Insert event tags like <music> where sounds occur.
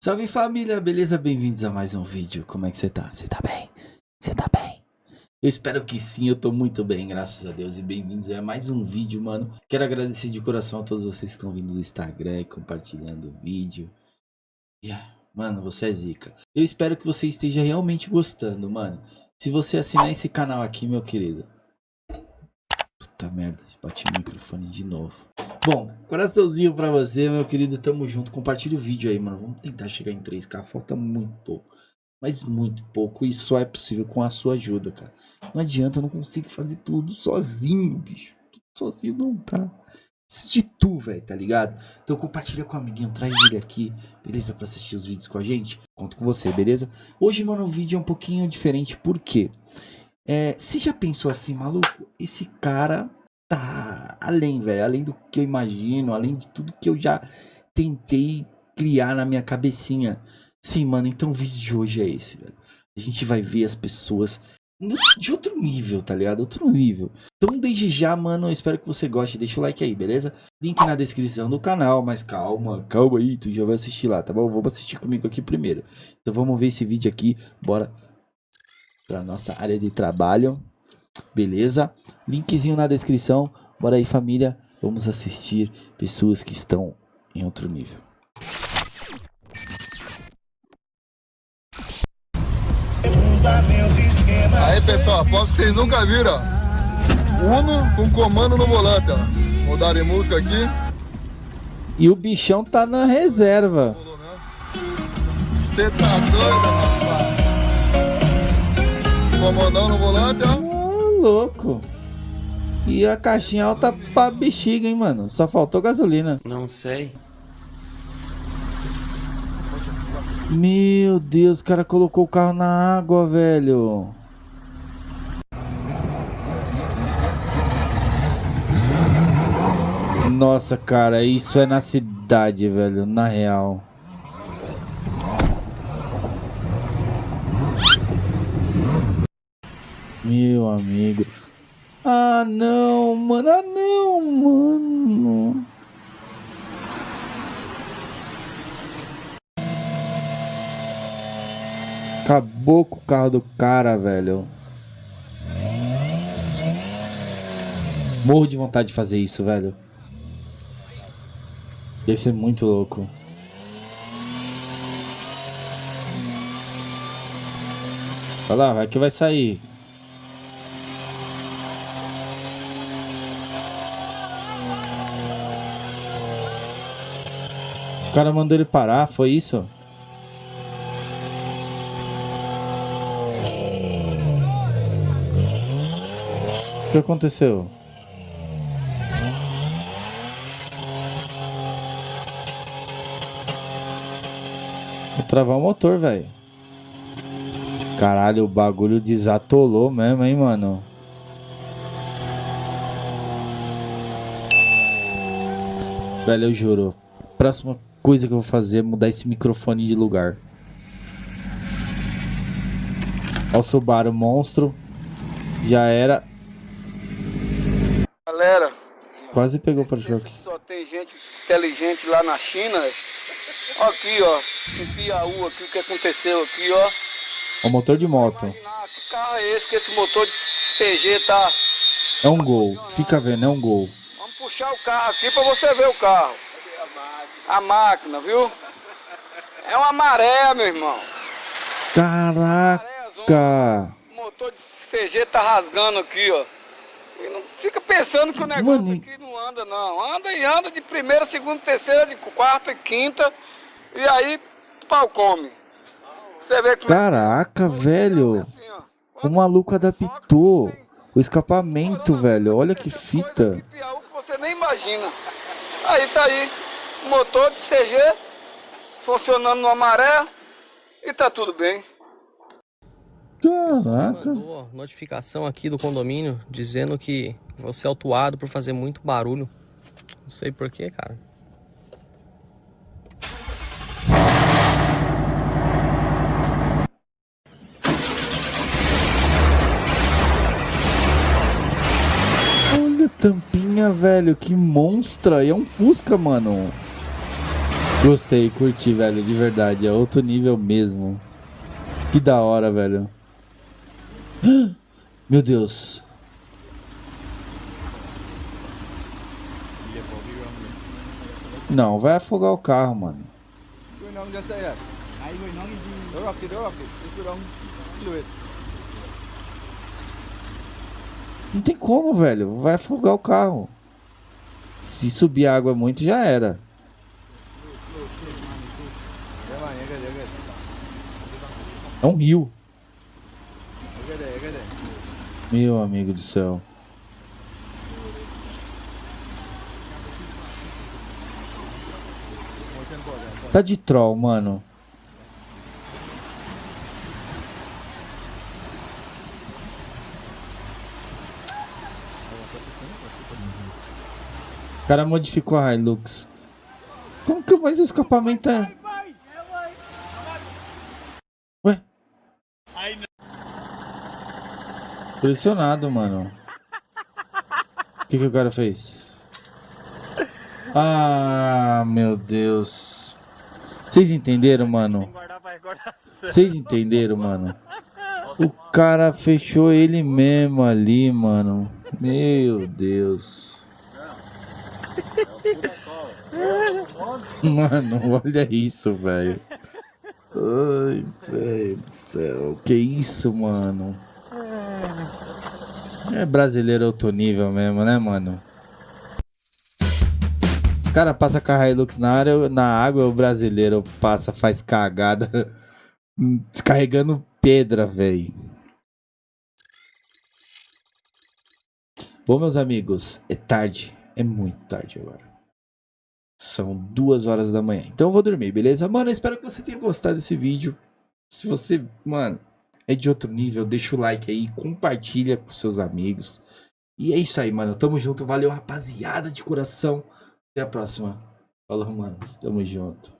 Salve família, beleza? Bem-vindos a mais um vídeo. Como é que você tá? Você tá bem? Você tá bem? Eu espero que sim, eu tô muito bem, graças a Deus. E bem-vindos a mais um vídeo, mano. Quero agradecer de coração a todos vocês que estão vindo do Instagram e compartilhando o vídeo. Yeah, mano, você é zica. Eu espero que você esteja realmente gostando, mano. Se você assinar esse canal aqui, meu querido. Puta merda, bati o microfone de novo. Bom, coraçãozinho pra você, meu querido. Tamo junto. Compartilha o vídeo aí, mano. Vamos tentar chegar em 3K. Falta muito pouco. Mas muito pouco. E só é possível com a sua ajuda, cara. Não adianta, eu não consigo fazer tudo sozinho, bicho. Tudo sozinho não tá. Preciso de tu, velho, tá ligado? Então compartilha com o amiguinho, traz ele aqui, beleza? Pra assistir os vídeos com a gente. Conto com você, beleza? Hoje, mano, o vídeo é um pouquinho diferente. Por quê? É, você já pensou assim, maluco? Esse cara tá além, velho, além do que eu imagino, além de tudo que eu já tentei criar na minha cabecinha. Sim, mano, então o vídeo de hoje é esse, velho. A gente vai ver as pessoas de outro nível, tá ligado? Outro nível. Então, desde já, mano, eu espero que você goste. Deixa o like aí, beleza? Link na descrição do canal, mas calma, calma aí, tu já vai assistir lá, tá bom? Vamos assistir comigo aqui primeiro. Então, vamos ver esse vídeo aqui. Bora pra nossa área de trabalho. Beleza? Linkzinho na descrição. Bora aí, família. Vamos assistir pessoas que estão em outro nível. Aí pessoal, aposto que vocês nunca viram, ó. Uno com comando no volante, ó. De música aqui. E o bichão tá na reserva. Você tá doido, rapaz? Comandão no volante, ó louco. E a caixinha alta pra bexiga, hein, mano. Só faltou gasolina. Não sei. Meu Deus, o cara colocou o carro na água, velho. Nossa, cara, isso é na cidade, velho, na real. Meu amigo. Ah, não, mano. Ah, não, mano. Acabou com o carro do cara, velho. Morro de vontade de fazer isso, velho. Deve ser muito louco. Olha lá, vai que vai sair. O cara mandou ele parar, foi isso? O que aconteceu? Vou travar o motor, velho. Caralho, o bagulho desatolou mesmo, hein, mano. Velho, eu juro. Próxima coisa que eu vou fazer é mudar esse microfone de lugar. Olha o Subaru monstro. Já era. Galera. Quase pegou para choque. Só tem gente inteligente lá na China. Aqui, ó. Em Piauí, aqui o que aconteceu aqui, ó. O motor de moto. Que carro é esse que esse motor de CG tá. É um gol. Fica vendo, é um gol. Vamos puxar o carro aqui para você ver o carro a máquina, viu? É uma maré, meu irmão. Caraca! O motor de CG tá rasgando aqui, ó. E não fica pensando que o negócio Mano. aqui não anda, não. Anda e anda de primeira, segunda, terceira, de quarta e quinta. E aí, pau come. Você vê como é Caraca, é... velho. Assim, o maluco adaptou o escapamento, velho. Olha que fita. Você nem imagina. Aí tá aí motor de CG funcionando no maré e tá tudo bem. Caraca. Mandou notificação aqui do condomínio dizendo que você é autuado por fazer muito barulho. Não sei porquê, cara. Olha a tampinha, velho. Que monstra. E é um Fusca, mano. Gostei, curti, velho, de verdade. É outro nível mesmo. Que da hora, velho. <gasps> Meu Deus. Não, vai afogar o carro, mano. Não tem como, velho. Vai afogar o carro. Se subir água muito, já era. É um rio. Meu amigo do céu. Tá de troll, mano. O cara modificou a Hilux. Como que mais o escapamento é? Pressionado, mano. O que, que o cara fez? Ah, meu Deus. Vocês entenderam, mano? Vocês entenderam, mano? O cara fechou ele mesmo ali, mano. Meu Deus. Mano, olha isso, velho. Ai, velho do céu. Que isso, mano? É brasileiro alto nível mesmo, né, mano? O cara passa com a Hilux na, área, na água, o brasileiro passa, faz cagada, <laughs> descarregando pedra, velho. Bom, meus amigos, é tarde, é muito tarde agora. São duas horas da manhã. Então eu vou dormir, beleza? Mano, eu espero que você tenha gostado desse vídeo. Se você, mano, é de outro nível, deixa o like aí, compartilha com seus amigos. E é isso aí, mano. Tamo junto. Valeu, rapaziada de coração. Até a próxima. Falou, mano. Tamo junto.